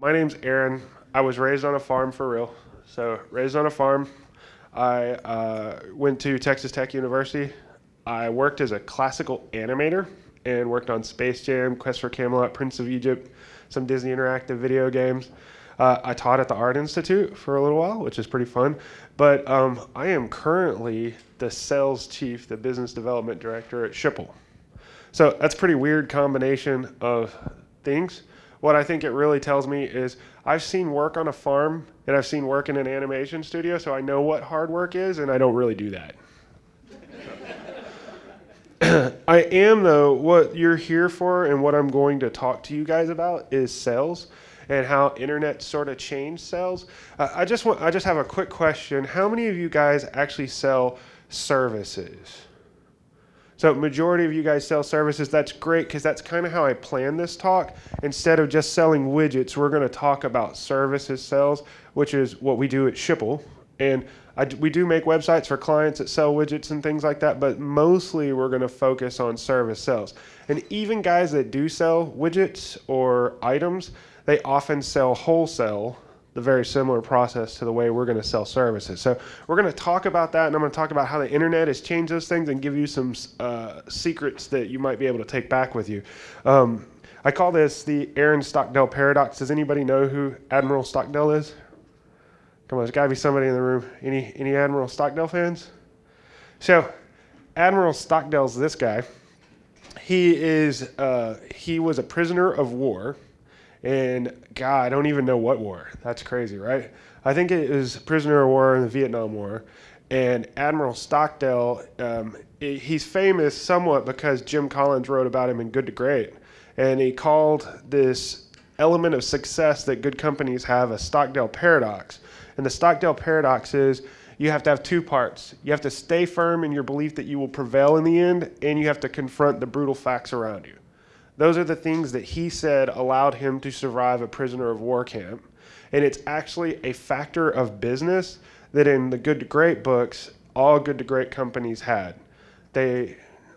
My name's Aaron. I was raised on a farm for real. So, raised on a farm. I uh, went to Texas Tech University. I worked as a classical animator and worked on Space Jam, Quest for Camelot, Prince of Egypt, some Disney interactive video games. Uh, I taught at the Art Institute for a little while, which is pretty fun. But um, I am currently the sales chief, the business development director at Schipul. So that's a pretty weird combination of things. What I think it really tells me is I've seen work on a farm and I've seen work in an animation studio, so I know what hard work is, and I don't really do that. I am, though, what you're here for and what I'm going to talk to you guys about is sales and how internet sort of changed sales. Uh, I just want I just have a quick question. How many of you guys actually sell services? So majority of you guys sell services. That's great because that's kind of how I plan this talk. Instead of just selling widgets, we're going to talk about services sales, which is what we do at Schipul. And I, we do make websites for clients that sell widgets and things like that, but mostly we're going to focus on service sales. And even guys that do sell widgets or items, they often sell wholesale, the very similar process to the way we're going to sell services. So we're going to talk about that, and I'm going to talk about how the internet has changed those things and give you some uh, secrets that you might be able to take back with you. Um, I call this the Aaron Stockdale paradox. Does anybody know who Admiral Stockdale is? Come on, there's got to be somebody in the room. Any any Admiral Stockdale fans? So, Admiral Stockdale's this guy. He is uh, he was a prisoner of war, and God, I don't even know what war. That's crazy, right? I think it was prisoner of war in the Vietnam War, and Admiral Stockdale. Um, he's famous somewhat because Jim Collins wrote about him in Good to Great, and he called this element of success that good companies have a Stockdale paradox and the Stockdale paradox is you have to have two parts. You have to stay firm in your belief that you will prevail in the end, and you have to confront the brutal facts around you. Those are the things that he said allowed him to survive a prisoner of war camp. And it's actually a factor of business that in the Good to Great books, all Good to Great companies had. They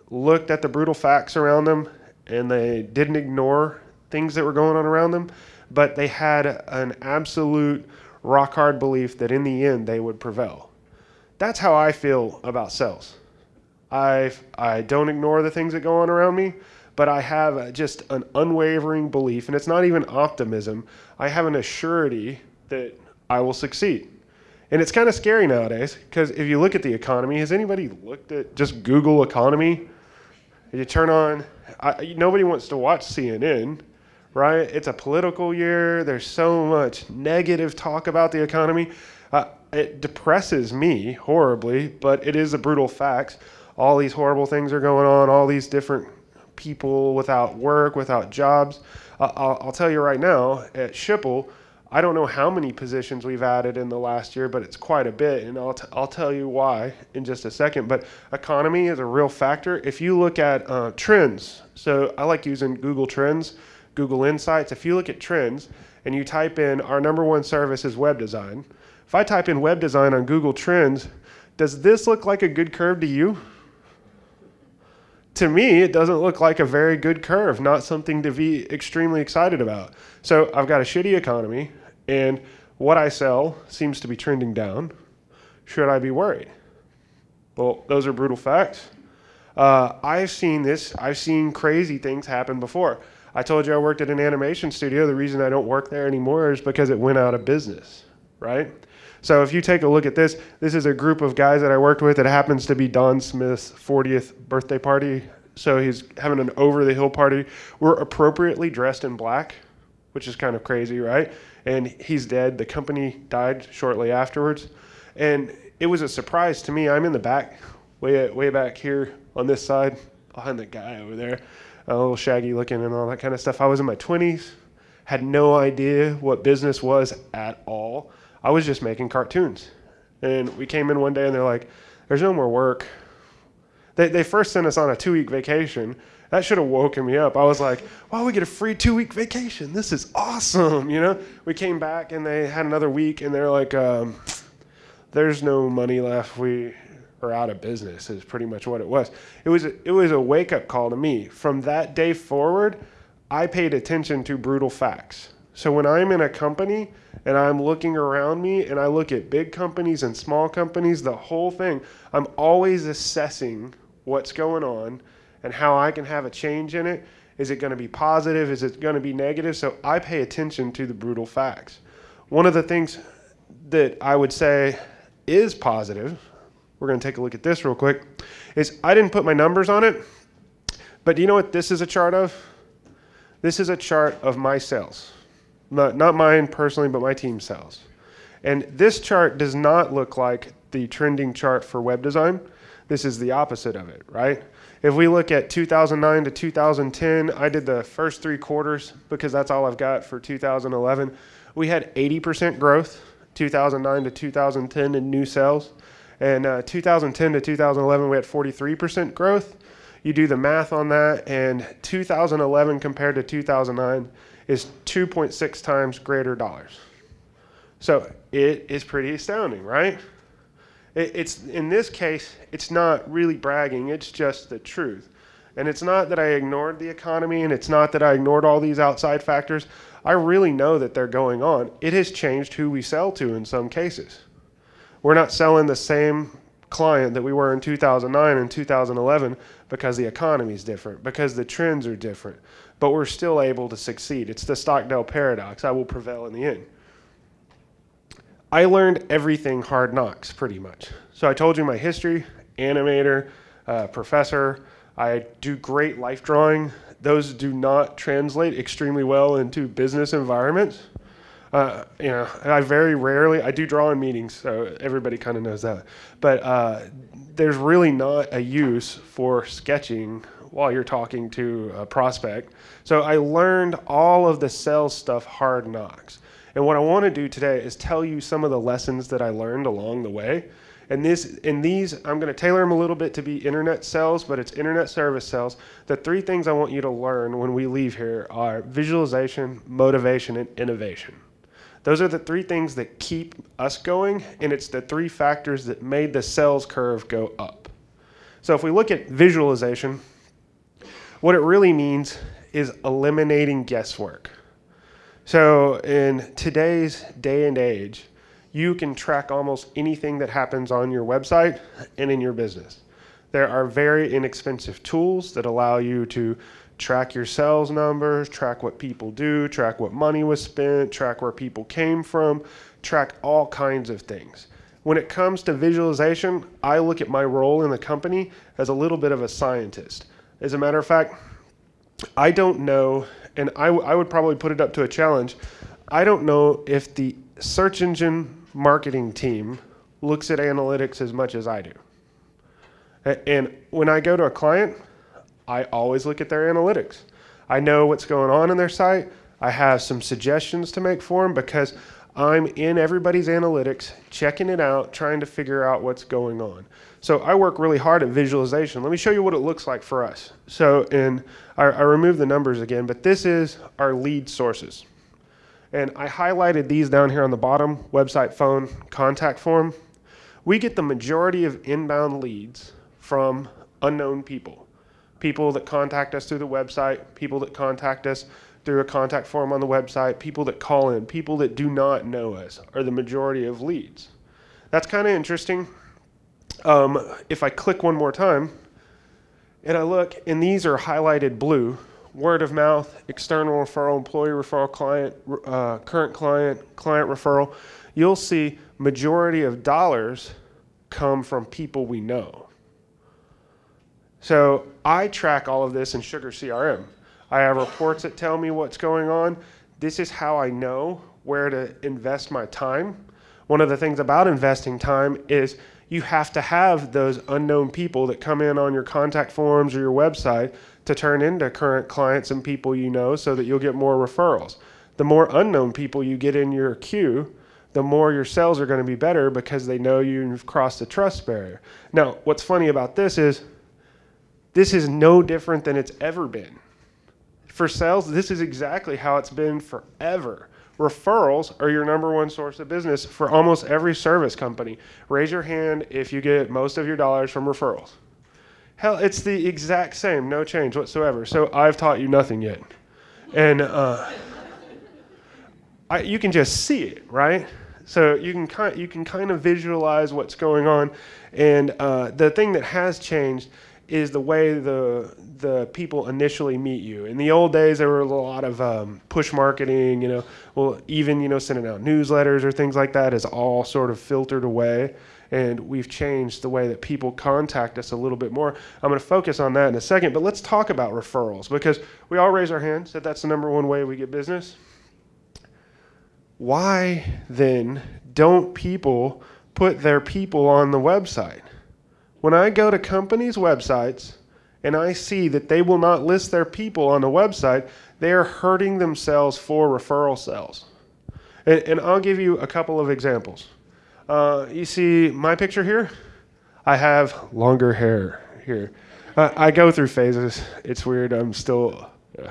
looked at the brutal facts around them and they didn't ignore things that were going on around them, but they had an absolute rock hard belief that in the end they would prevail. That's how I feel about sales. I I don't ignore the things that go on around me, but I have just an unwavering belief, and it's not even optimism. I have an assurity that I will succeed. And it's kind of scary nowadays because if you look at the economy, has anybody looked at just Google economy? You turn on, I, nobody wants to watch CNN right? It's a political year. There's so much negative talk about the economy. Uh, it depresses me horribly, but it is a brutal fact. All these horrible things are going on, all these different people without work, without jobs. Uh, I'll, I'll, tell you right now, at Schipul, I don't know how many positions we've added in the last year, but it's quite a bit, and I'll, t- I'll tell you why in just a second. But economy is a real factor. If you look at uh, trends, so I like using Google Trends Google Insights, if you look at trends and you type in our number one service is web design, if I type in web design on Google Trends, does this look like a good curve to you? To me, it doesn't look like a very good curve, not something to be extremely excited about. So I've got a shitty economy, and what I sell seems to be trending down. Should I be worried? Well, those are brutal facts. Uh, I've seen this, I've seen crazy things happen before. I told you I worked at an animation studio. The reason I don't work there anymore is because it went out of business, right? So if you take a look at this, this is a group of guys that I worked with. It happens to be Don Smith's 40th birthday party. So he's having an over the hill party. We're appropriately dressed in black, which is kind of crazy, right? And he's dead. The company died shortly afterwards. And it was a surprise to me. I'm in the back, way, way back here on this side, behind the guy over there a little shaggy looking and all that kind of stuff. I was in my 20s, had no idea what business was at all. I was just making cartoons. And we came in one day and they're like, there's no more work. They, they first sent us on a two week vacation. That should have woken me up. I was like, wow, we get a free two week vacation. This is awesome. You know, we came back and they had another week and they're like, um, there's no money left. We, are out of business is pretty much what it was. It was a, it was a wake up call to me. From that day forward, I paid attention to brutal facts. So when I'm in a company and I'm looking around me and I look at big companies and small companies, the whole thing, I'm always assessing what's going on and how I can have a change in it. Is it going to be positive? Is it going to be negative? So I pay attention to the brutal facts. One of the things that I would say is positive, we're going to take a look at this real quick, is I didn't put my numbers on it, but do you know what this is a chart of? This is a chart of my sales. Not, not mine personally, but my team sales. And this chart does not look like the trending chart for web design. This is the opposite of it, right? If we look at 2009 to 2010, I did the first three quarters because that's all I've got for 2011. We had 80% growth, 2009 to 2010 in new sales. And uh, 2010 to 2011, we had 43% growth. You do the math on that, and 2011 compared to 2009 is 2.6 times greater dollars. So it is pretty astounding, right? It, it's in this case, it's not really bragging, it's just the truth. And it's not that I ignored the economy and it's not that I ignored all these outside factors. I really know that they're going on. It has changed who we sell to in some cases. We're not selling the same client that we were in 2009 and 2011 because the economy is different, because the trends are different, but we're still able to succeed. It's the Stockdale paradox. I will prevail in the end. I learned everything hard knocks pretty much. So I told you my history, animator, uh, professor. I do great life drawing. Those do not translate extremely well into business environments. Uh, you know, I very rarely, I do draw in meetings, so everybody kind of knows that. But uh, there's really not a use for sketching while you're talking to a prospect. So I learned all of the sales stuff hard knocks. And what I want to do today is tell you some of the lessons that I learned along the way. And this, in these, I'm going to tailor them a little bit to be internet sales, but it's internet service sales. The three things I want you to learn when we leave here are visualization, motivation, and innovation. Those are the three things that keep us going, and it's the three factors that made the sales curve go up. So if we look at visualization, what it really means is eliminating guesswork. So in today's day and age, you can track almost anything that happens on your website and in your business. There are very inexpensive tools that allow you to track your sales numbers, track what people do, track what money was spent, track where people came from, track all kinds of things. When it comes to visualization, I look at my role in the company as a little bit of a scientist. As a matter of fact, I don't know, and I, I would probably put it up to a challenge. I don't know if the search engine marketing team looks at analytics as much as I do. And when I go to a client, I always look at their analytics. I know what's going on in their site. I have some suggestions to make for them because I'm in everybody's analytics, checking it out, trying to figure out what's going on. So I work really hard at visualization. Let me show you what it looks like for us. So and I, I removed the numbers again, but this is our lead sources. And I highlighted these down here on the bottom, website, phone, contact form. We get the majority of inbound leads from unknown people people that contact us through the website, people that contact us through a contact form on the website, people that call in, people that do not know us are the majority of leads. That's kind of interesting. Um, if I click one more time and I look, and these are highlighted blue, word of mouth, external referral, employee referral, client, uh, current client, client referral, you'll see majority of dollars come from people we know. So I track all of this in Sugar CRM. I have reports that tell me what's going on. This is how I know where to invest my time. One of the things about investing time is you have to have those unknown people that come in on your contact forms or your website to turn into current clients and people you know so that you'll get more referrals. The more unknown people you get in your queue, the more your sales are going to be better because they know you've crossed the trust barrier. Now, what's funny about this is this is no different than it's ever been. For sales, this is exactly how it's been forever. Referrals are your number one source of business for almost every service company. Raise your hand if you get most of your dollars from referrals. Hell, it's the exact same, no change whatsoever. So I've taught you nothing yet. And uh, I, you can just see it, right? So you can kind you can kind of visualize what's going on, and uh, the thing that has changed is the way the the people initially meet you. In the old days, there were a lot of um, push marketing. You know, well, even you know sending out newsletters or things like that is all sort of filtered away, and we've changed the way that people contact us a little bit more. I'm going to focus on that in a second, but let's talk about referrals because we all raise our hands that that's the number one way we get business. Why then don't people put their people on the website? When I go to companies' websites and I see that they will not list their people on the website, they are hurting themselves for referral sales. And, and I'll give you a couple of examples. Uh, you see my picture here? I have longer hair here. Uh, I go through phases. It's weird. I'm still. Uh,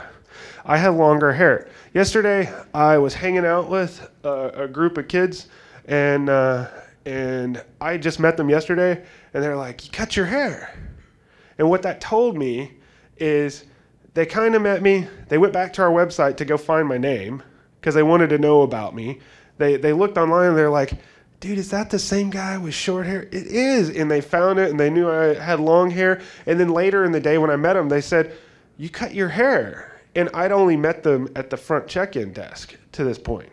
I have longer hair. Yesterday, I was hanging out with a, group of kids, and uh, and I just met them yesterday, and they're like, "You cut your hair," and what that told me is they kind of met me. They went back to our website to go find my name because they wanted to know about me. They they looked online and they're like, "Dude, is that the same guy with short hair?" It is, and they found it and they knew I had long hair. And then later in the day when I met them, they said, "You cut your hair." And I'd only met them at the front check-in desk to this point.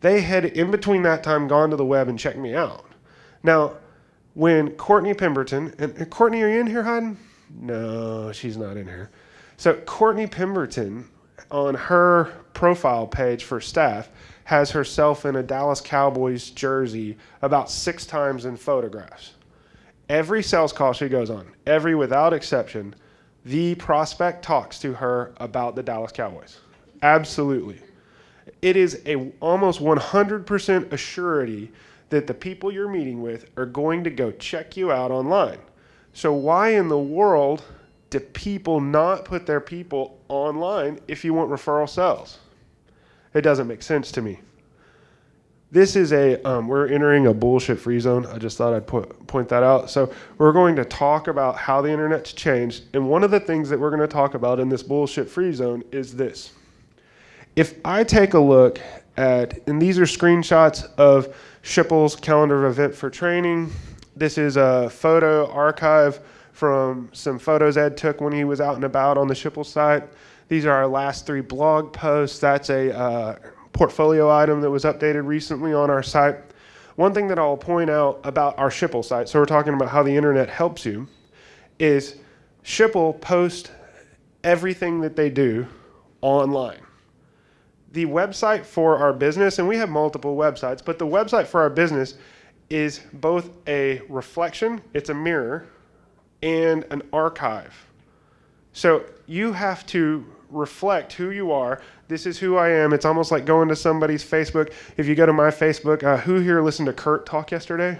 They had, in between that time, gone to the web and checked me out. Now, when Courtney Pemberton, and Courtney, are you in here, Hayden? No, she's not in here. So Courtney Pemberton, on her profile page for staff, has herself in a Dallas Cowboys jersey about six times in photographs. Every sales call she goes on, every without exception, the prospect talks to her about the Dallas Cowboys. Absolutely. It is a almost 100% assurity that the people you're meeting with are going to go check you out online. So why in the world do people not put their people online if you want referral sales? It doesn't make sense to me. This is a, um, we're entering a bullshit free zone. I just thought I'd put, point that out. So, we're going to talk about how the internet's changed. And one of the things that we're going to talk about in this bullshit free zone is this. If I take a look at, and these are screenshots of Schipul's calendar of event for training. This is a photo archive from some photos Ed took when he was out and about on the Schipul site. These are our last three blog posts. That's a uh, portfolio item that was updated recently on our site. One thing that I'll point out about our Schipul site, so we're talking about how the internet helps you, is Schipul post everything that they do online. The website for our business, and we have multiple websites, but the website for our business is both a reflection, it's a mirror, and an archive. So you have to reflect who you are. This is who I am. It's almost like going to somebody's Facebook. If you go to my Facebook, uh, who here listened to Kurt talk yesterday?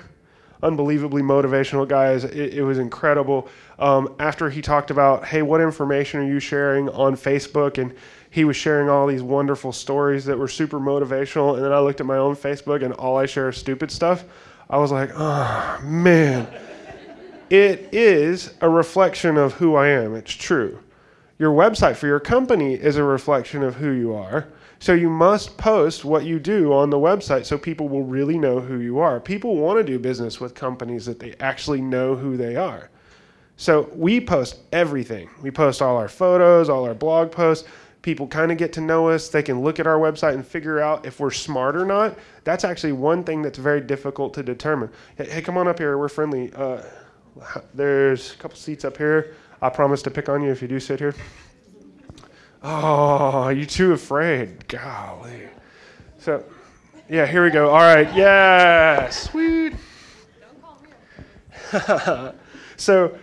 Unbelievably motivational guys. It, it was incredible. Um, after he talked about, hey, what information are you sharing on Facebook? And he was sharing all these wonderful stories that were super motivational. And then I looked at my own Facebook and all I share is stupid stuff. I was like, oh, man. it is a reflection of who I am. It's true. Your website for your company is a reflection of who you are. So you must post what you do on the website so people will really know who you are. People want to do business with companies that they actually know who they are. So we post everything. We post all our photos, all our blog posts. People kind of get to know us. They can look at our website and figure out if we're smart or not. That's actually one thing that's very difficult to determine. Hey, hey come on up here. We're friendly. Uh, there's a couple seats up here. I promise to pick on you if you do sit here. Oh, you too afraid. Golly. So, yeah, here we go. All right. Yeah, sweet. Don't call me. So,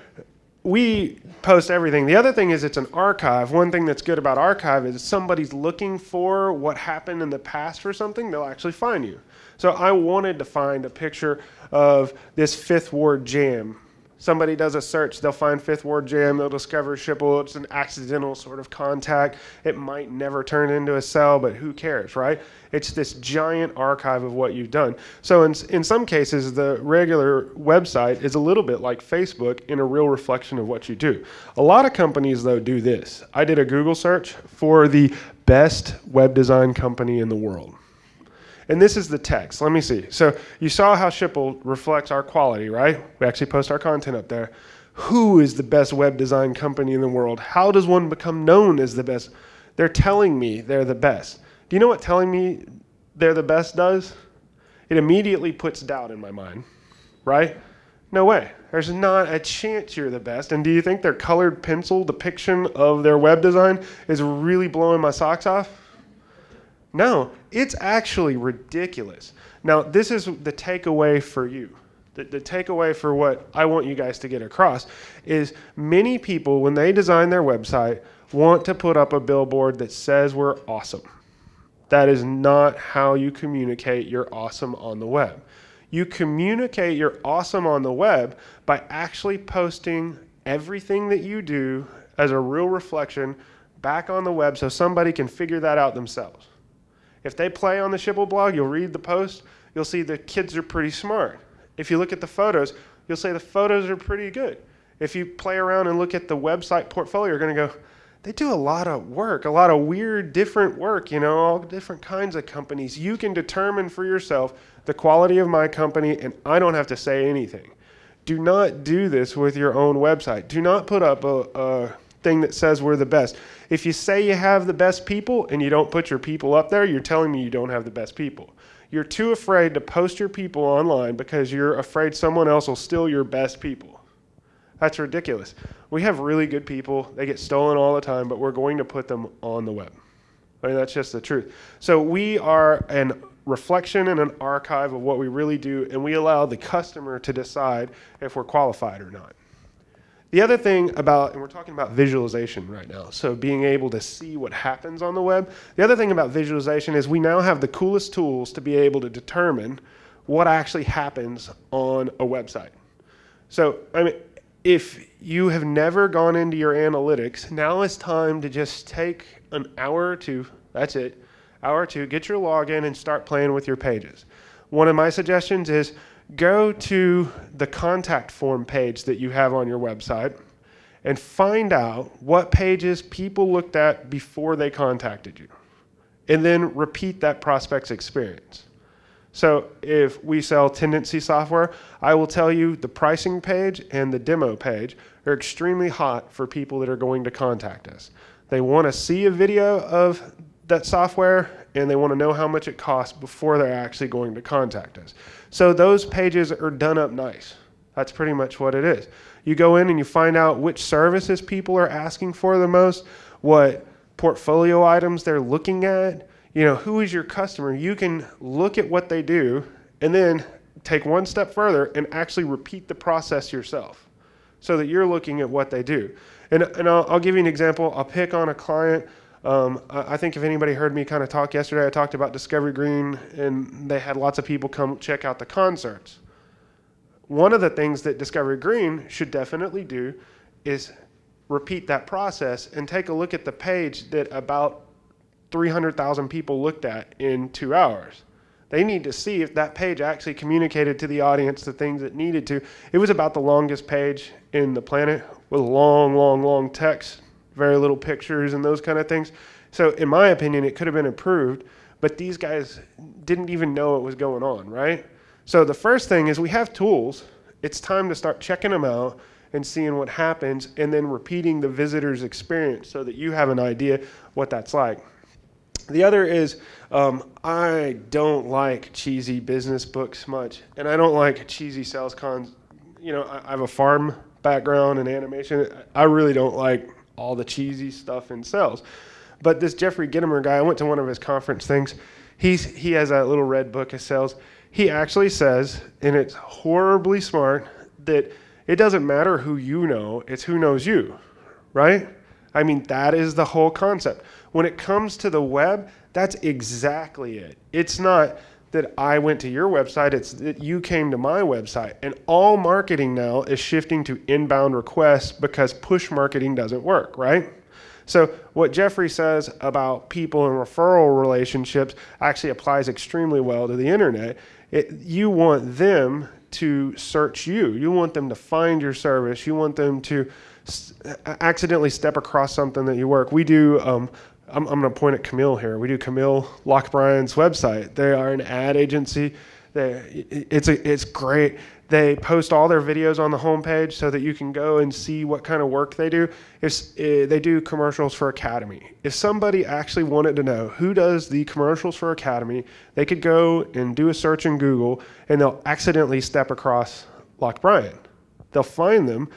we post everything. The other thing is it's an archive. One thing that's good about archive is somebody's looking for what happened in the past for something, they'll actually find you. So I wanted to find a picture of this Fifth Ward jam somebody does a search, they'll find Fifth Ward Jam, they'll discover Schipul. It's an accidental sort of contact. It might never turn into a sell, but who cares, right? It's this giant archive of what you've done. So in, in some cases, the regular website is a little bit like Facebook in a real reflection of what you do. A lot of companies, though, do this. I did a Google search for the best web design company in the world. And this is the text. Let me see. So you saw how Schipul reflects our quality, right? We actually post our content up there. Who is the best web design company in the world? How does one become known as the best? They're telling me they're the best. Do you know what telling me they're the best does? It immediately puts doubt in my mind, right? No way. There's not a chance you're the best. And do you think their colored pencil depiction of their web design is really blowing my socks off? No, it's actually ridiculous. Now, this is the takeaway for you. The, the takeaway for what I want you guys to get across is many people, when they design their website, want to put up a billboard that says we're awesome. That is not how you communicate you're awesome on the web. You communicate you're awesome on the web by actually posting everything that you do as a real reflection back on the web so somebody can figure that out themselves. If they play on the Schipul blog, you'll read the post, you'll see the kids are pretty smart. If you look at the photos, you'll say the photos are pretty good. If you play around and look at the website portfolio, you're going to go, they do a lot of work, a lot of weird, different work, you know, all different kinds of companies. You can determine for yourself the quality of my company, and I don't have to say anything. Do not do this with your own website. Do not put up a, a thing that says we're the best. If you say you have the best people and you don't put your people up there, you're telling me you don't have the best people. You're too afraid to post your people online because you're afraid someone else will steal your best people. That's ridiculous. We have really good people. They get stolen all the time, but we're going to put them on the web. I mean, that's just the truth. So we are an reflection and an archive of what we really do, and we allow the customer to decide if we're qualified or not. The other thing about, and we're talking about visualization right now, so being able to see what happens on the web. The other thing about visualization is we now have the coolest tools to be able to determine what actually happens on a website. So, I mean, if you have never gone into your analytics, now it's time to just take an hour or two, that's it, hour or two, get your login and start playing with your pages. One of my suggestions is go to the contact form page that you have on your website and find out what pages people looked at before they contacted you. And then repeat that prospect's experience. So if we sell Tendenci software, I will tell you the pricing page and the demo page are extremely hot for people that are going to contact us. They want to see a video of that software and they want to know how much it costs before they're actually going to contact us. So those pages are done up nice. That's pretty much what it is. You go in and you find out which services people are asking for the most, what portfolio items they're looking at, you know, who is your customer? You can look at what they do and then take one step further and actually repeat the process yourself so that you're looking at what they do. And, and I'll, I'll give you an example. I'll pick on a client. Um, I, I think if anybody heard me kind of talk yesterday, I talked about Discovery Green and they had lots of people come check out the concerts. One of the things that Discovery Green should definitely do is repeat that process and take a look at the page that about 300,000 people looked at in two hours. They need to see if that page actually communicated to the audience the things it needed to. It was about the longest page in the planet with long, long, long text, very little pictures and those kind of things. So in my opinion, it could have been improved, but these guys didn't even know what was going on, right? So the first thing is we have tools. It's time to start checking them out and seeing what happens and then repeating the visitor's experience so that you have an idea what that's like. The other is um, I don't like cheesy business books much, and I don't like cheesy sales cons. You know, I, I have a farm background and animation. I really don't like all the cheesy stuff in sales. But this Jeffrey Gitomer guy, I went to one of his conference things. He's he has a little red book of sales. He actually says, and it's horribly smart, that it doesn't matter who you know, it's who knows you, right? I mean, that is the whole concept. When it comes to the web, that's exactly it. It's not that I went to your website, it's that you came to my website. And all marketing now is shifting to inbound requests because push marketing doesn't work, right? So what Jeffrey says about people and referral relationships actually applies extremely well to the internet. It, you want them to search you. You want them to find your service. You want them to accidentally step across something that you work. We do um, I'm, I'm going to point at Camille here. We do Camille Lockbryan's website. They are an ad agency. They, it's a, it's great. They post all their videos on the homepage so that you can go and see what kind of work they do. If, uh, they do commercials for Academy. If somebody actually wanted to know who does the commercials for Academy, they could go and do a search in Google and they'll accidentally step across Lockbryan. They'll find them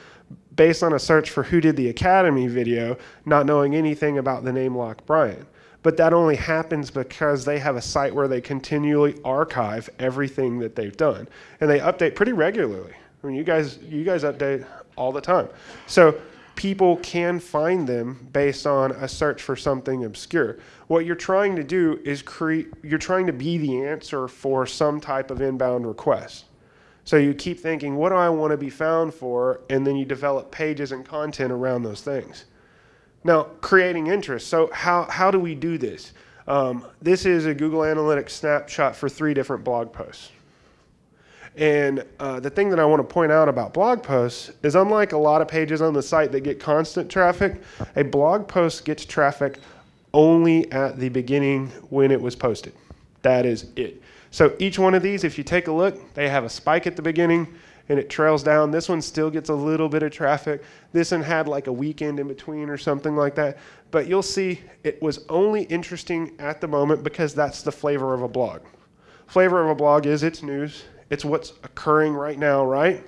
based on a search for who did the Academy video, not knowing anything about the name Lockbryan. But that only happens because they have a site where they continually archive everything that they've done. And they update pretty regularly. I mean, you guys, you guys update all the time. So people can find them based on a search for something obscure. What you're trying to do is create, you're trying to be the answer for some type of inbound request. So you keep thinking, what do I want to be found for? And then you develop pages and content around those things. Now, creating interest. So how, how do we do this? Um, this is a Google Analytics snapshot for three different blog posts. And uh, the thing that I want to point out about blog posts is unlike a lot of pages on the site that get constant traffic, a blog post gets traffic only at the beginning when it was posted. That is it. So each one of these, if you take a look, they have a spike at the beginning and it trails down. This one still gets a little bit of traffic. This one had like a weekend in between or something like that. But you'll see it was only interesting at the moment because that's the flavor of a blog. Flavor of a blog is it's news, it's what's occurring right now, right?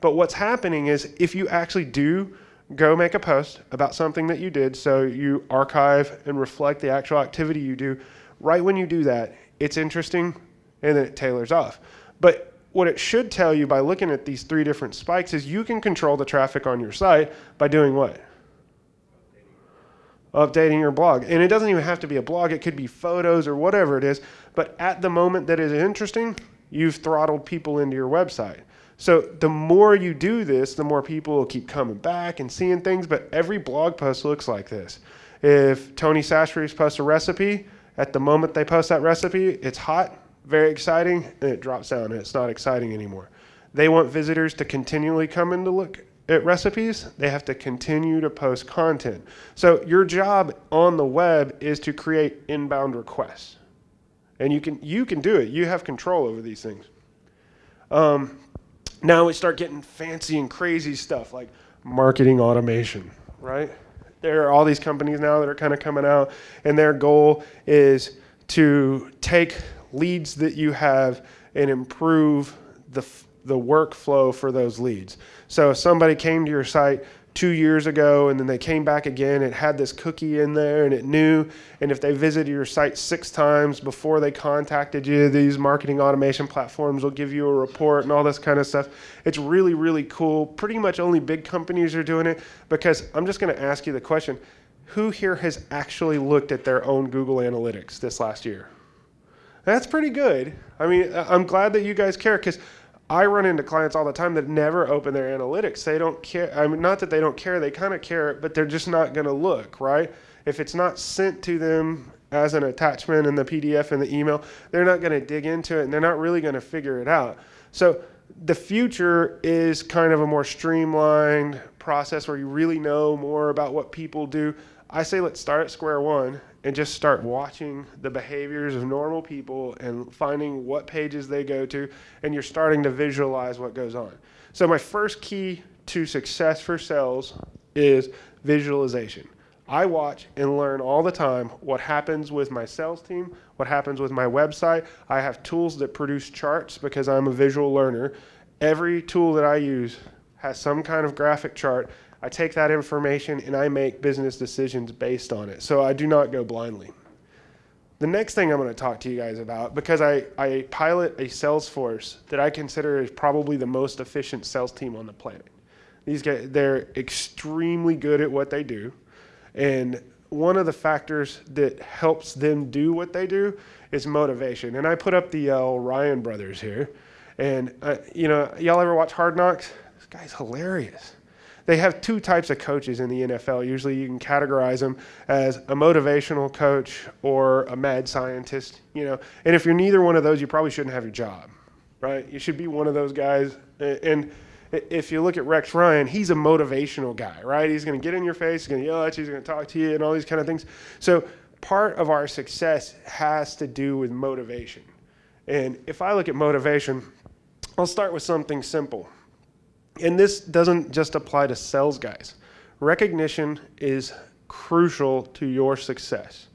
But what's happening is if you actually do go make a post about something that you did, so you archive and reflect the actual activity you do, right when you do that, it's interesting and then it tailors off. But what it should tell you by looking at these three different spikes is you can control the traffic on your site by doing what? Updating your blog. And it doesn't even have to be a blog, it could be photos or whatever it is. But at the moment that is interesting, you've throttled people into your website. So the more you do this, the more people will keep coming back and seeing things. But every blog post looks like this. If Tony Sashries posts a recipe, at the moment they post that recipe, it's hot very exciting, and it drops down and it's not exciting anymore. They want visitors to continually come in to look at recipes. They have to continue to post content. So your job on the web is to create inbound requests. And you can, you can do it. You have control over these things. Um, now we start getting fancy and crazy stuff like marketing automation, right? There are all these companies now that are kind of coming out, and their goal is to take leads that you have and improve the, the workflow for those leads. So if somebody came to your site two years ago and then they came back again, it had this cookie in there and it knew, and if they visited your site six times before they contacted you, these marketing automation platforms will give you a report and all this kind of stuff. It's really, really cool. Pretty much only big companies are doing it because I'm just gonna ask you the question, who here has actually looked at their own Google Analytics this last year? That's pretty good. I mean, I'm glad that you guys care because I run into clients all the time that never open their analytics. They don't care. I mean, not that they don't care, they kind of care, but they're just not going to look, right? If it's not sent to them as an attachment in the PDF and the email, they're not going to dig into it and they're not really going to figure it out. So the future is kind of a more streamlined process where you really know more about what people do. I say let's start at square one and just start watching the behaviors of normal people and finding what pages they go to, and you're starting to visualize what goes on. So, my first key to success for sales is visualization. I watch and learn all the time what happens with my sales team, what happens with my website. I have tools that produce charts because I'm a visual learner. Every tool that I use has some kind of graphic chart I take that information and I make business decisions based on it. So I do not go blindly. The next thing I'm going to talk to you guys about, because I, I pilot a sales force that I consider is probably the most efficient sales team on the planet. These guys, they're extremely good at what they do. And one of the factors that helps them do what they do is motivation. And I put up the uh, Ryan brothers here. And, uh, you know, y'all ever watch Hard Knocks? This guy's hilarious they have two types of coaches in the NFL. Usually you can categorize them as a motivational coach or a mad scientist, you know. And if you're neither one of those, you probably shouldn't have your job, right? You should be one of those guys. And If you look at Rex Ryan, he's a motivational guy, right? He's going to get in your face, he's going to yell at you, he's going to talk to you, and all these kind of things. So part of our success has to do with motivation. And if I look at motivation, I'll start with something simple. And this doesn't just apply to sales guys. Recognition is crucial to your success.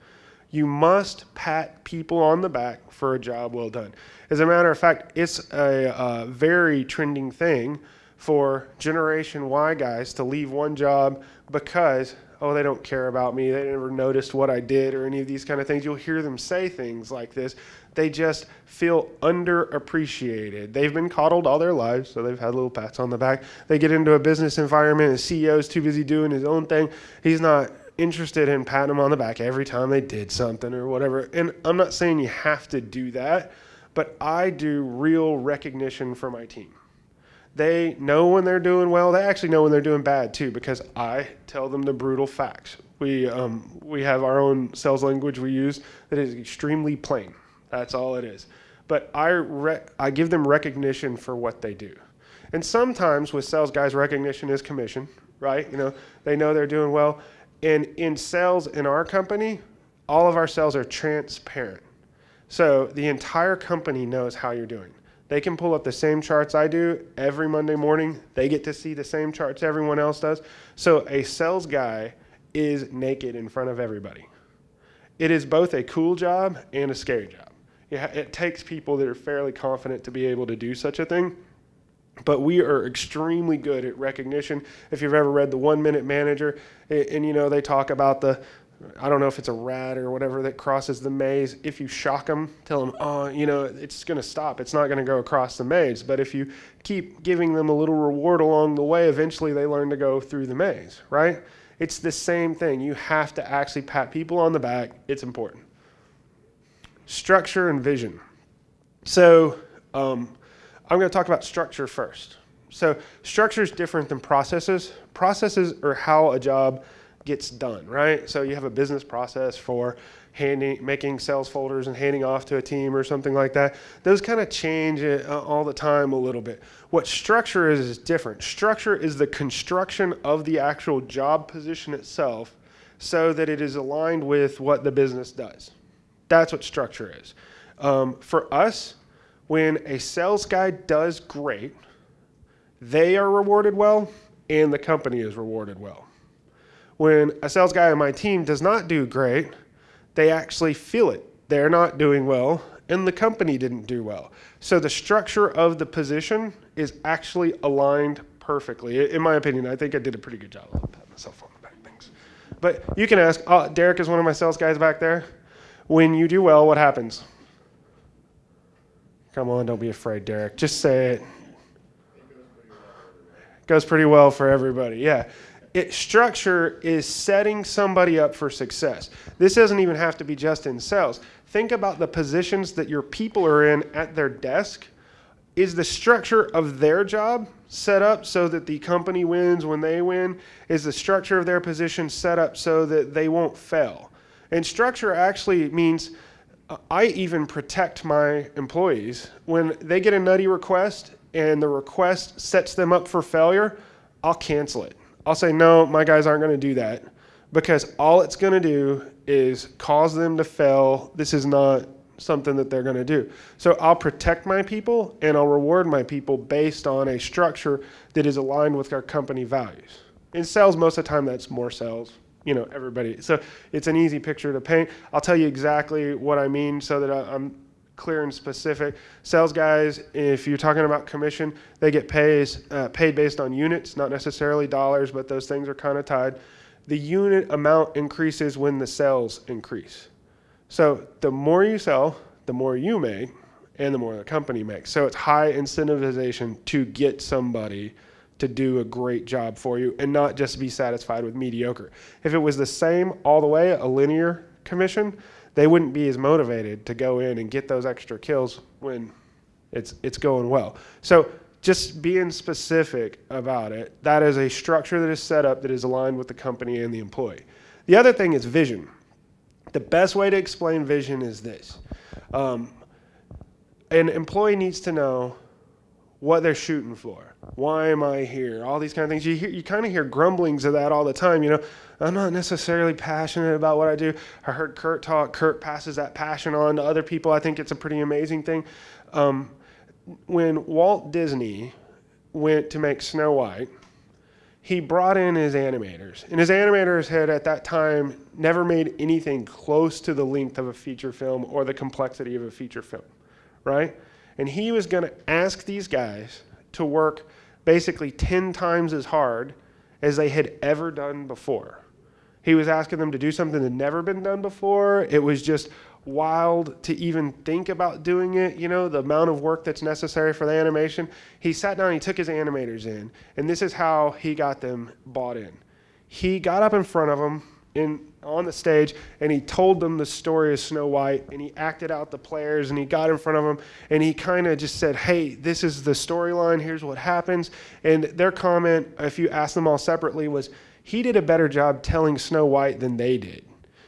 You must pat people on the back for a job well done. As a matter of fact, it's a, uh very trending thing for Generation Y guys to leave one job because, oh, they don't care about me. They never noticed what I did or any of these kind of things. You'll hear them say things like this. They just feel underappreciated. They've been coddled all their lives, so they've had little pats on the back. They get into a business environment, and CEO's too busy doing his own thing. He's not interested in patting them on the back every time they did something or whatever. And I'm not saying you have to do that, but I do real recognition for my team. They know when they're doing well. They actually know when they're doing bad too, because I tell them the brutal facts. We um, we have our own sales language we use that is extremely plain. That's all it is. But I I give them recognition for what they do. And sometimes with sales guys, recognition is commission, right? You know, they know they're doing well. And in sales in our company, all of our sales are transparent. So the entire company knows how you're doing. They can pull up the same charts I do every Monday morning. They get to see the same charts everyone else does. So a sales guy is naked in front of everybody. It is both a cool job and a scary job. It takes people that are fairly confident to be able to do such a thing. But we are extremely good at recognition. If you've ever read The One Minute Manager, and, and you know, they talk about the I don't know if it's a rat or whatever that crosses the maze. If you shock them, tell them, oh, you know, it's going to stop. It's not going to go across the maze. But if you keep giving them a little reward along the way, eventually they learn to go through the maze, right? It's the same thing. You have to actually pat people on the back. It's important. Structure and vision. So um, I'm going to talk about structure first. So structure is different than processes. Processes are how a job gets done, right? So you have a business process for handing, making sales folders and handing off to a team or something like that. Those kind of change uh, all the time a little bit. What structure is is different. Structure is the construction of the actual job position itself so that it is aligned with what the business does. That's what structure is. Um, for us, when a sales guy does great, they are rewarded well and the company is rewarded well. When a sales guy on my team does not do great, they actually feel it. They're not doing well and the company didn't do well. So the structure of the position is actually aligned perfectly. In my opinion, I think I did a pretty good job. I'll myself on the back, thanks. But you can ask, oh, Derek is one of my sales guys back there. When you do well, what happens? Come on, don't be afraid, Derek. Just say it. Goes pretty well for everybody. Yeah. It, structure is setting somebody up for success. This doesn't even have to be just in sales. Think about the positions that your people are in at their desk. Is the structure of their job set up so that the company wins when they win? Is the structure of their position set up so that they won't fail? And structure actually means uh, I even protect my employees. When they get a nutty request and the request sets them up for failure, I'll cancel it. I'll say, no, my guys aren't going to do that because all it's going to do is cause them to fail. This is not something that they're going to do. So I'll protect my people and I'll reward my people based on a structure that is aligned with our company values. In sales, most of the time, that's more sales. You know, everybody. So it's an easy picture to paint. I'll tell you exactly what I mean so that I'm clear and specific. Sales guys, if you're talking about commission, they get pays, uh, paid based on units, not necessarily dollars, but those things are kind of tied. The unit amount increases when the sales increase. So the more you sell, the more you make, and the more the company makes. So it's high incentivization to get somebody to do a great job for you and not just be satisfied with mediocre. If it was the same all the way, a linear commission, they wouldn't be as motivated to go in and get those extra kills when it's it's going well. So just being specific about it, that is a structure that is set up that is aligned with the company and the employee. The other thing is vision. The best way to explain vision is this. Um, an employee needs to know what they're shooting for. Why am I here? All these kind of things. You hear, you kind of hear grumblings of that all the time. You know, I'm not necessarily passionate about what I do. I heard Kurt talk. Kurt passes that passion on to other people. I think it's a pretty amazing thing. Um, when Walt Disney went to make Snow White, he brought in his animators, and his animators had at that time never made anything close to the length of a feature film or the complexity of a feature film, right? And he was going to ask these guys to work basically 10 times as hard as they had ever done before. He was asking them to do something that had never been done before. It was just wild to even think about doing it, you know, the amount of work that's necessary for the animation. He sat down, he took his animators in, and this is how he got them bought in. He got up in front of them in on the stage and he told them the story of Snow White and he acted out the players and he got in front of them and he kind of just said, "Hey, this is the storyline. Here's what happens." And their comment, if you ask them all separately, was he did a better job telling Snow White than they did.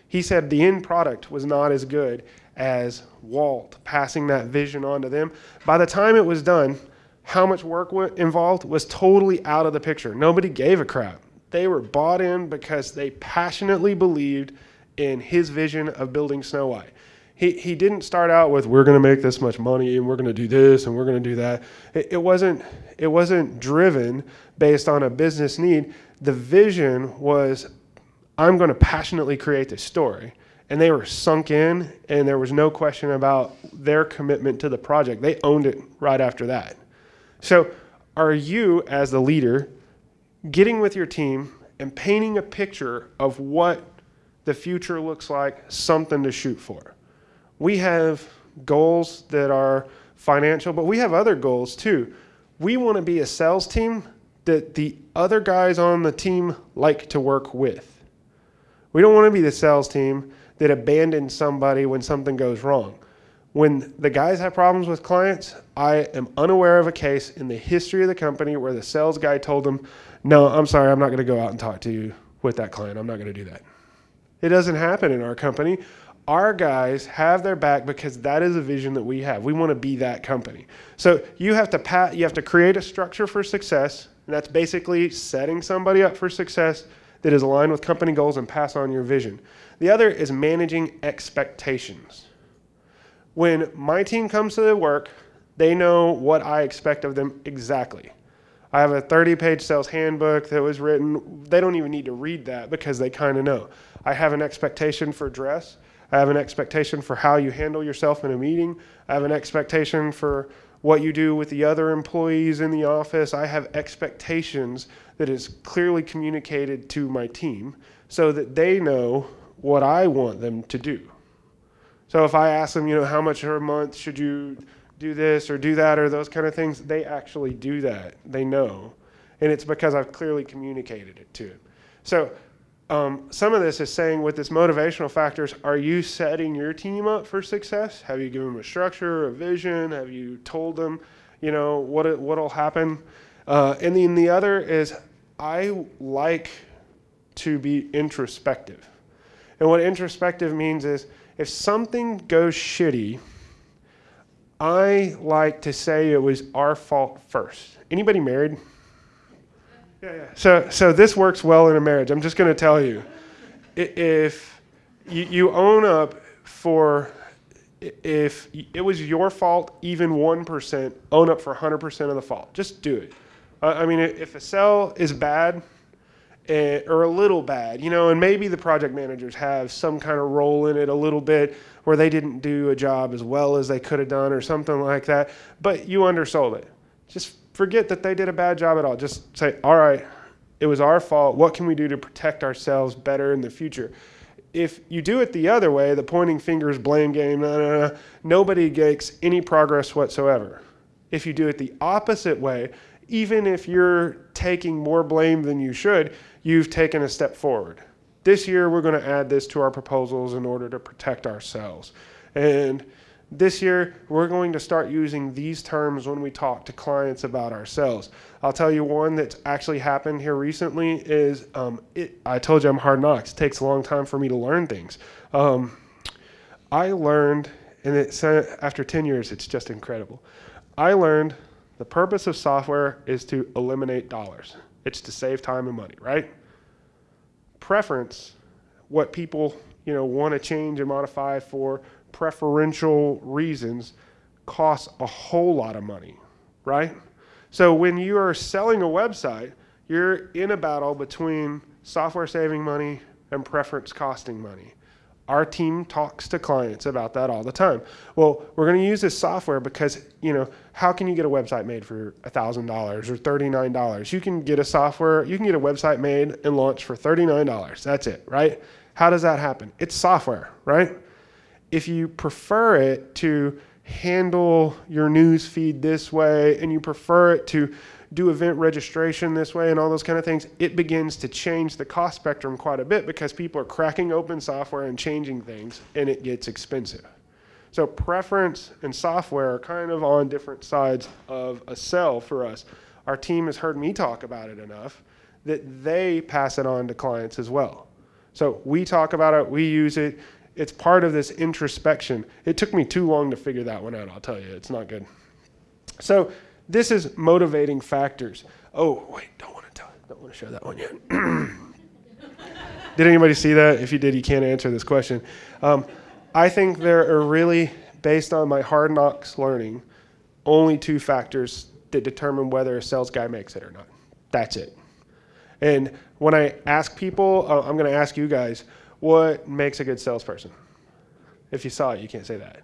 He said the end product was not as good as Walt passing that vision on to them. By the time it was done, how much work involved was totally out of the picture. Nobody gave a crap. They were bought in because they passionately believed in his vision of building Snow White. He, he didn't start out with we're going to make this much money and we're going to do this and we're going to do that. It, it wasn't it wasn't driven based on a business need. The vision was I'm going to passionately create this story. And they were sunk in, and there was no question about their commitment to the project. They owned it right after that. So, are you, as the leader, getting with your team and painting a picture of what the future looks like, something to shoot for. We have goals that are financial, but we have other goals too. We want to be a sales team that the other guys on the team like to work with. We don't want to be the sales team that abandons somebody when something goes wrong. When the guys have problems with clients, I am unaware of a case in the history of the company where the sales guy told them, no, I'm sorry, I'm not going to go out and talk to you with that client. I'm not going to do that. It doesn't happen in our company. Our guys have their back because that is a vision that we have. We want to be that company. So you have to pat, you have to create a structure for success, and that's basically setting somebody up for success that is aligned with company goals and pass on your vision. The other is managing expectations. When my team comes to the work, they know what I expect of them exactly. I have a 30 page sales handbook that was written. They don't even need to read that because they kind of know. I have an expectation for dress. I have an expectation for how you handle yourself in a meeting. I have an expectation for what you do with the other employees in the office. I have expectations that is clearly communicated to my team so that they know what I want them to do. So if I ask them, you know, how much per month should you do this or do that or those kind of things, they actually do that. They know. And it's because I've clearly communicated it to them. So um, some of this is saying with this motivational factors, are you setting your team up for success? Have you given them a structure, a vision? Have you told them, you know, what it, what'll happen? Uh, and then the other is I like to be introspective. And what introspective means is if something goes shitty, I like to say it was our fault first. Anybody married? Yeah, yeah. So, so this works well in a marriage. I'm just going to tell you, if you, you own up for, if it was your fault, even one percent, own up for 100% of the fault. Just do it. I mean, if a cell is bad, eh, or a little bad, you know, and maybe the project managers have some kind of role in it a little bit, where they didn't do a job as well as they could have done or something like that, but you undersold it. Just forget that they did a bad job at all. Just say, all right, it was our fault. What can we do to protect ourselves better in the future? If you do it the other way, the pointing fingers, blame game, nah, nah, nah, nobody makes any progress whatsoever. If you do it the opposite way, even if you're taking more blame than you should, you've taken a step forward. This year, we're going to add this to our proposals in order to protect ourselves. And this year, we're going to start using these terms when we talk to clients about ourselves. I'll tell you one that's actually happened here recently is um, it, I told you I'm hard knocks. It takes a long time for me to learn things. Um, I learned, and it's, after 10 years, it's just incredible. I learned The purpose of software is to eliminate dollars. It's to save time and money, right? Preference, what people, you know, want to change and modify for preferential reasons costs a whole lot of money, right? So when you are selling a website, you're in a battle between software saving money and preference costing money. Our team talks to clients about that all the time. Well, we're going to use this software because, you know, how can you get a website made for $1,000 or $39? You can get a software, you can get a website made and launched for $39. That's it, right? How does that happen? It's software, right? If you prefer it to handle your news feed this way and you prefer it to do event registration this way and all those kind of things, it begins to change the cost spectrum quite a bit because people are cracking open software and changing things and it gets expensive. So preference and software are kind of on different sides of a cell for us. Our team has heard me talk about it enough that they pass it on to clients as well. So we talk about it, we use it. It's part of this introspection. It took me too long to figure that one out, I'll tell you. It's not good. So this is motivating factors. Oh, wait, don't want to tell, don't want to show that one yet. did anybody see that? If you did, you can't answer this question. Um, I think there are really, based on my hard knocks learning, only two factors that determine whether a sales guy makes it or not. That's it. And when I ask people, uh, I'm going to ask you guys, what makes a good salesperson? If you saw it, you can't say that.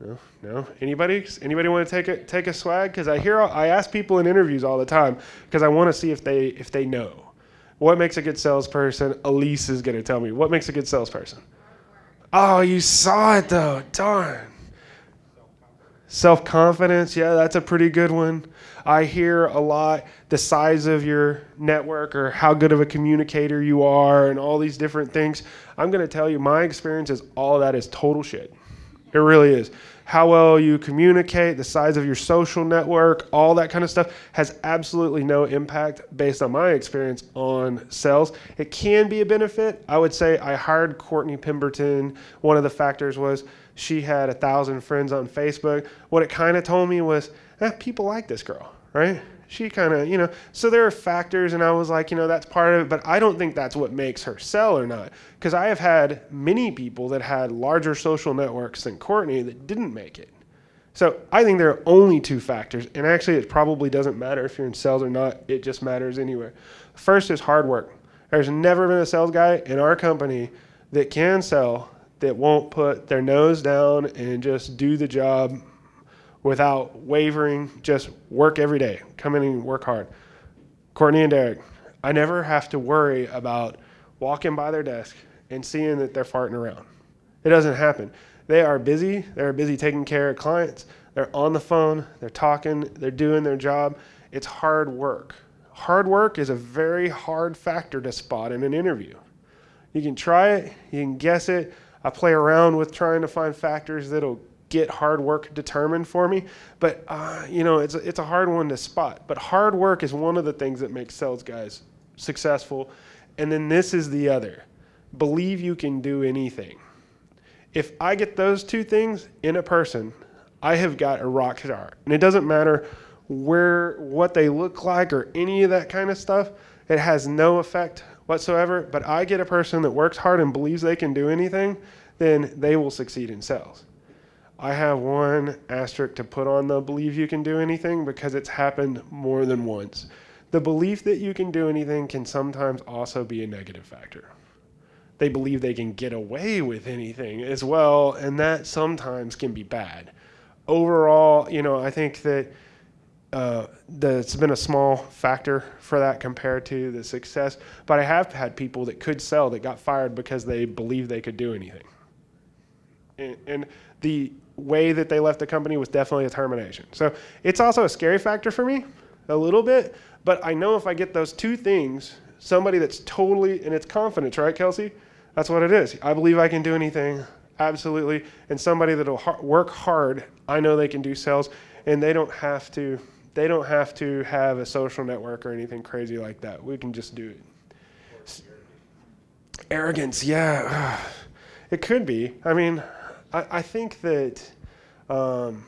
No, no. Anybody? Anybody want to take a take a swag? Because I hear I ask people in interviews all the time because I want to see if they if they know. What makes a good salesperson? Elise is going to tell me. What makes a good salesperson? Oh, you saw it though. Darn. Self confidence. Yeah, that's a pretty good one. I hear a lot the size of your network or how good of a communicator you are and all these different things. I'm going to tell you, my experience is all that is total shit. It really is. How well you communicate, the size of your social network, all that kind of stuff has absolutely no impact based on my experience on sales. It can be a benefit. I would say I hired Courtney Pemberton. One of the factors was she had a thousand friends on Facebook. What it kind of told me was, eh, people like this girl, right? she kind of, you know, so there are factors, and I was like, you know, that's part of it, but I don't think that's what makes her sell or not. Because I have had many people that had larger social networks than Courtney that didn't make it. So I think there are only two factors, and actually, it probably doesn't matter if you're in sales or not, it just matters anywhere. First is hard work. There's never been a sales guy in our company that can sell that won't put their nose down and just do the job without wavering, just work every day, come in and work hard. Courtney and Derek, I never have to worry about walking by their desk and seeing that they're farting around. It doesn't happen. They are busy, they're busy taking care of clients, they're on the phone, they're talking, they're doing their job. It's hard work. Hard work is a very hard factor to spot in an interview. You can try it, you can guess it. I play around with trying to find factors that'll get hard work determined for me. But uh, you know, it's it's a hard one to spot. But hard work is one of the things that makes sales guys successful. And then this is the other: believe you can do anything. If I get those two things in a person, I have got a rock star. And it doesn't matter where what they look like or any of that kind of stuff. It has no effect whatsoever. But I get a person that works hard and believes they can do anything, then they will succeed in sales. I have one asterisk to put on the believe you can do anything because it's happened more than once. The belief that you can do anything can sometimes also be a negative factor. They believe they can get away with anything as well, and that sometimes can be bad. Overall, you know, I think that uh, it's been a small factor for that compared to the success. But I have had people that could sell that got fired because they believed they could do anything. And, and the way that they left the company was definitely a termination. So it's also a scary factor for me, a little bit. But I know if I get those two things, somebody that's totally, and it's confidence, right, Kelsey? That's what it is. I believe I can do anything, absolutely. And somebody that'll work hard, I know they can do sales, and they don't have to. They don't have to have a social network or anything crazy like that. We can just do it. Arrogance, yeah. It could be. I mean, I, I think that um,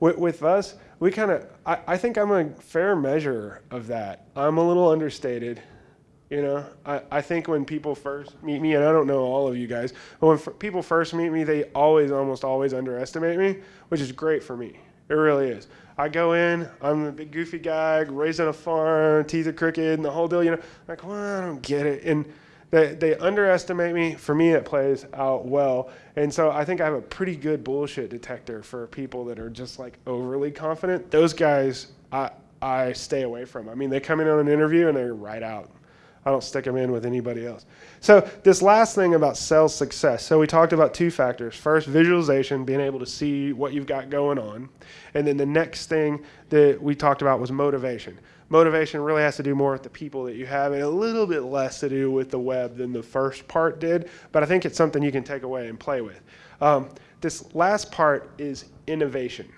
with, with us, we kind of, I, I think I'm a fair measure of that. I'm a little understated. You know, I, I think when people first meet me, and I don't know all of you guys, but when people first meet me, they always, almost always underestimate me, which is great for me. It really is. I go in, I'm a big goofy guy, raised on a farm, teeth are crooked, and the whole deal. You know, i like, well, I don't get it, and they they underestimate me. For me, it plays out well, and so I think I have a pretty good bullshit detector for people that are just like overly confident. Those guys, I I stay away from. I mean, they come in on an interview and they're right out. I don't stick them in with anybody else. So this last thing about sales success. So we talked about two factors. First, visualization, being able to see what you've got going on. And then the next thing that we talked about was motivation. Motivation really has to do more with the people that you have and a little bit less to do with the web than the first part did. But I think it's something you can take away and play with. Um, this last part is innovation.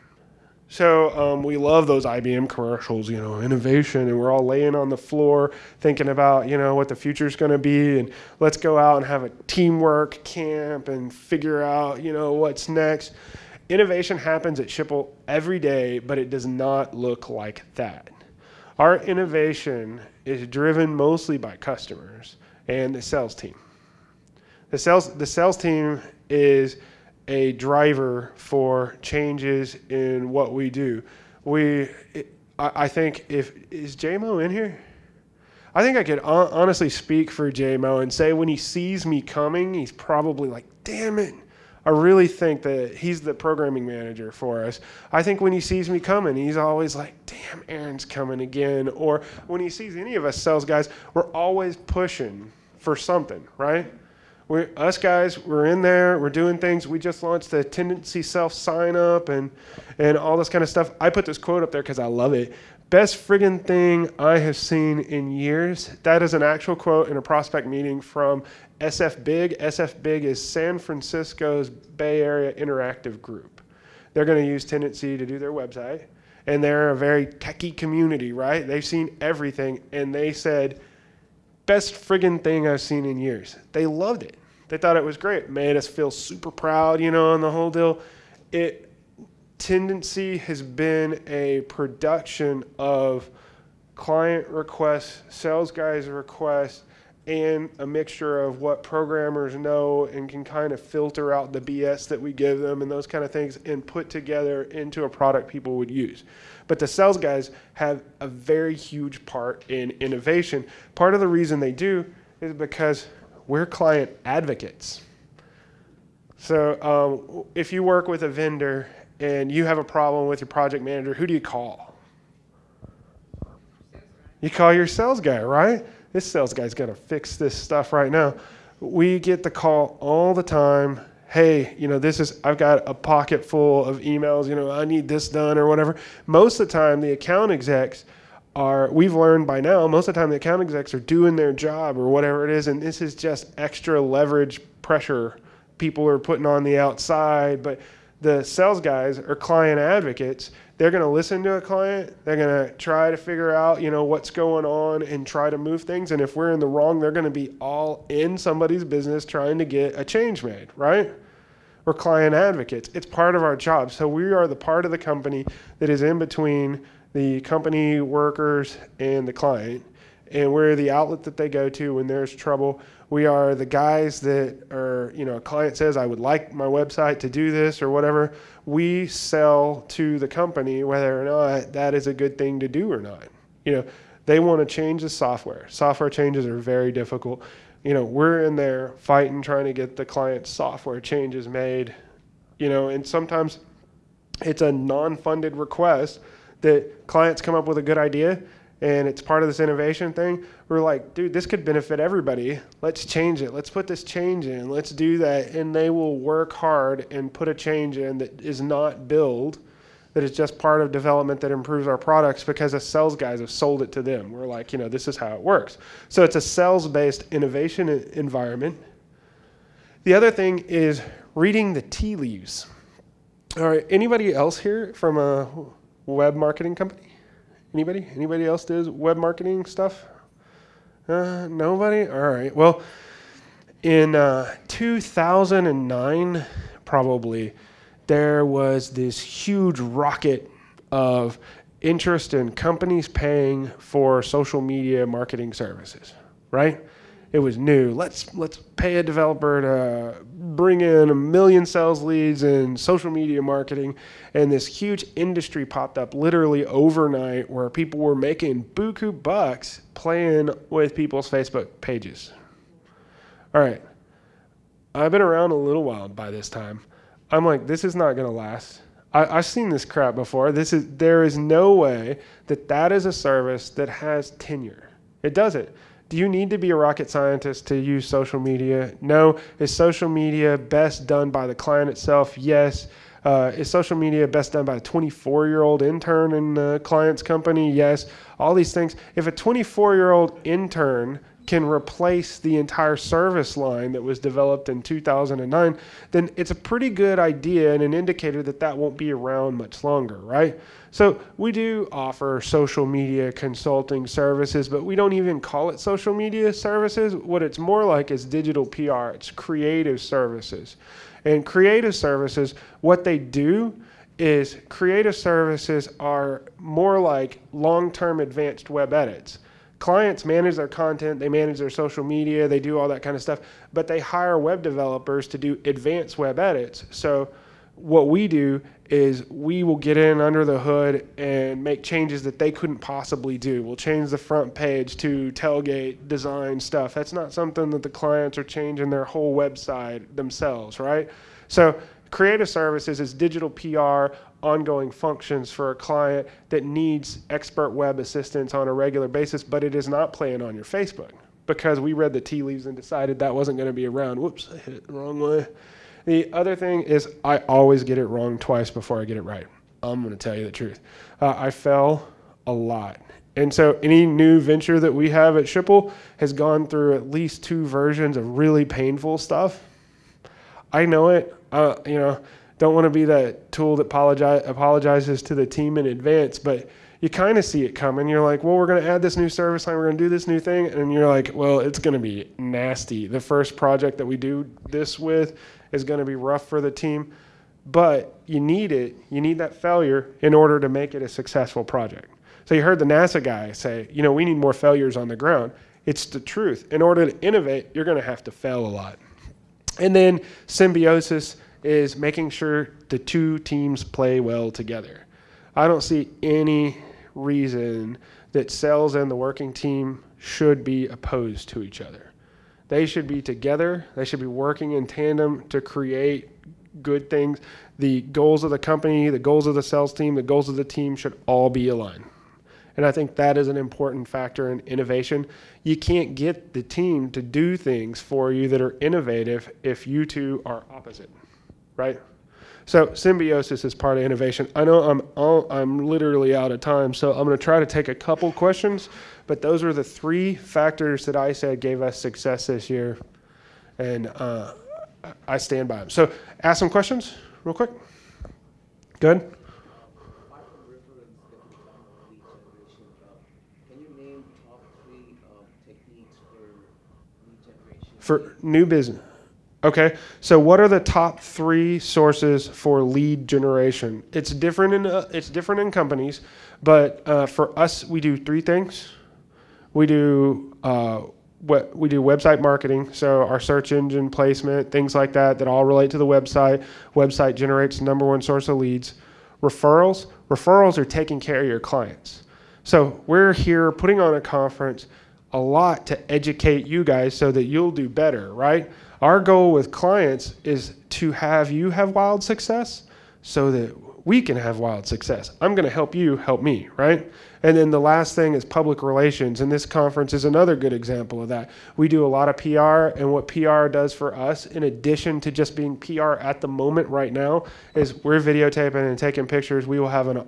So um, we love those IBM commercials, you know, innovation, and we're all laying on the floor thinking about, you know, what the future is going to be, and let's go out and have a teamwork camp and figure out, you know, what's next. Innovation happens at Schipul every day, but it does not look like that. Our innovation is driven mostly by customers and the sales team. The sales the sales team is a driver for changes in what we do. We, I think, if is JMO in here? I think I could honestly speak for JMO and say when he sees me coming, he's probably like, "Damn it." I really think that he's the programming manager for us. I think when he sees me coming, he's always like, damn, Aaron's coming again. Or when he sees any of us sales guys, we're always pushing for something, right? We us guys, we're in there, we're doing things. We just launched the Tendenci self sign up and and all this kind of stuff. I put this quote up there because I love it. Best friggin' thing I have seen in years. That is an actual quote in a prospect meeting from SF Big. SF Big is San Francisco's Bay Area Interactive Group. They're going to use Tendenci to do their website, and they're a very techie community, right? They've seen everything, and they said best friggin' thing I've seen in years. They loved it. They thought it was great. Made us feel super proud, you know, on the whole deal. It Tendenci has been a production of client requests, sales guys requests, and a mixture of what programmers know and can kind of filter out the BS that we give them and those kind of things and put together into a product people would use. But the sales guys have a very huge part in innovation. Part of the reason they do is because we're client advocates. So um, if you work with a vendor and you have a problem with your project manager, who do you call? You call your sales guy, right? This sales guy's got to fix this stuff right now. We get the call all the time hey, you know, this is, I've got a pocket full of emails, you know, I need this done or whatever. Most of the time, the account execs are, we've learned by now, most of the time the account execs are doing their job or whatever it is, and this is just extra leverage pressure people are putting on the outside. But the sales guys are client advocates they're going to listen to a client they're going to try to figure out you know what's going on and try to move things and if we're in the wrong they're going to be all in somebody's business trying to get a change made right we're client advocates it's part of our job so we are the part of the company that is in between the company workers and the client and we're the outlet that they go to when there's trouble we are the guys that are, you know, a client says, I would like my website to do this or whatever. We sell to the company whether or not that is a good thing to do or not. You know, they want to change the software. Software changes are very difficult. You know, we're in there fighting, trying to get the client's software changes made, you know, and sometimes it's a non funded request that clients come up with a good idea and it's part of this innovation thing. We're like, dude, this could benefit everybody. Let's change it. Let's put this change in. Let's do that. And they will work hard and put a change in that is not build, that is just part of development that improves our products because the sales guys have sold it to them. We're like, you know, this is how it works. So it's a sales based innovation environment. The other thing is reading the tea leaves. All right, anybody else here from a web marketing company? Anybody? Anybody else does web marketing stuff? Uh, nobody? All right. Well, in uh, 2009, probably, there was this huge rocket of interest in companies paying for social media marketing services, right? It was new. Let's let's pay a developer to bring in a million sales leads in social media marketing, and this huge industry popped up literally overnight where people were making buku bucks playing with people's Facebook pages. All right, I've been around a little while by this time. I'm like, this is not going to last. I, have seen this crap before. This is there is no way that that is a service that has tenure. It doesn't. Do you need to be a rocket scientist to use social media? No. Is social media best done by the client itself? Yes. Uh, is social media best done by a 24 year old intern in the client's company? Yes. All these things. If a 24 year old intern can replace the entire service line that was developed in 2009, then it's a pretty good idea and an indicator that that won't be around much longer, right? So we do offer social media consulting services, but we don't even call it social media services. What it's more like is digital PR, it's creative services. And creative services, what they do is creative services are more like long term advanced web edits clients manage their content, they manage their social media, they do all that kind of stuff, but they hire web developers to do advanced web edits. So what we do is we will get in under the hood and make changes that they couldn't possibly do. We'll change the front page to tailgate design stuff. That's not something that the clients are changing their whole website themselves, right? So creative services is digital PR ongoing functions for a client that needs expert web assistance on a regular basis, but it is not playing on your Facebook because we read the tea leaves and decided that wasn't going to be around. Whoops, I hit it the wrong way. The other thing is, I always get it wrong twice before I get it right. I'm going to tell you the truth. Uh, I fell a lot. And so, any new venture that we have at Schipul has gone through at least two versions of really painful stuff. I know it. Uh, you know, don't want to be that tool that apologize, apologizes to the team in advance, but you kind of see it coming. You're like, well, we're going to add this new service line, we're going to do this new thing, and you're like, well, it's going to be nasty. The first project that we do this with is going to be rough for the team, but you need it. You need that failure in order to make it a successful project. So you heard the NASA guy say, you know, we need more failures on the ground. It's the truth. In order to innovate, you're going to have to fail a lot. And then symbiosis is making sure the two teams play well together. I don't see any reason that sales and the working team should be opposed to each other. They should be together. They should be working in tandem to create good things. The goals of the company, the goals of the sales team, the goals of the team should all be aligned. And I think that is an important factor in innovation. You can't get the team to do things for you that are innovative if you two are opposite right? So symbiosis is part of innovation. I know I'm all, I'm literally out of time, so I'm going to try to take a couple questions, but those are the three factors that I said gave us success this year, and uh, I stand by them. So ask some questions real quick. Good. For new business. Okay, so what are the top three sources for lead generation? It's different in uh, it's different in companies, but uh, for us, we do three things. We do uh, what we do website marketing, so our search engine placement, things like that, that all relate to the website. Website generates number one source of leads. Referrals, referrals are taking care of your clients. So we're here putting on a conference a lot to educate you guys so that you'll do better, right? Our goal with clients is to have you have wild success so that we can have wild success. I'm going to help you help me, right? And then the last thing is public relations. And this conference is another good example of that. We do a lot of PR, and what PR does for us, in addition to just being PR at the moment right now, is we're videotaping and taking pictures. We will have an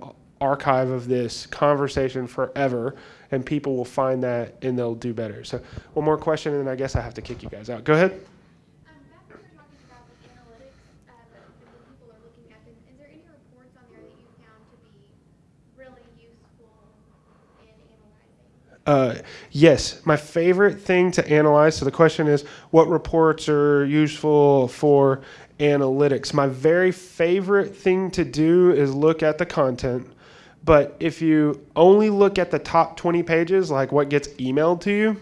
archive of this conversation forever, and people will find that and they'll do better. So, one more question, and then I guess I have to kick you guys out. Go ahead. Uh, yes, my favorite thing to analyze. So the question is, what reports are useful for analytics? My very favorite thing to do is look at the content. But if you only look at the top 20 pages, like what gets emailed to you,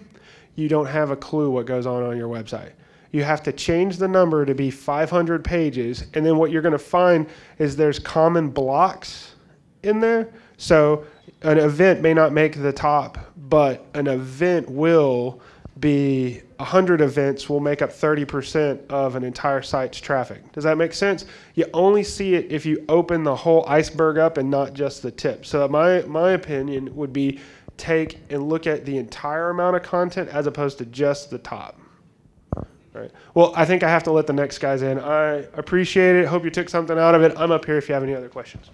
you don't have a clue what goes on on your website. You have to change the number to be 500 pages. And then what you're going to find is there's common blocks in there. So an event may not make the top, but an event will be 100 events will make up 30% of an entire site's traffic. Does that make sense? You only see it if you open the whole iceberg up and not just the tip. So my, my opinion would be take and look at the entire amount of content as opposed to just the top. All right. Well, I think I have to let the next guys in. I appreciate it. Hope you took something out of it. I'm up here if you have any other questions.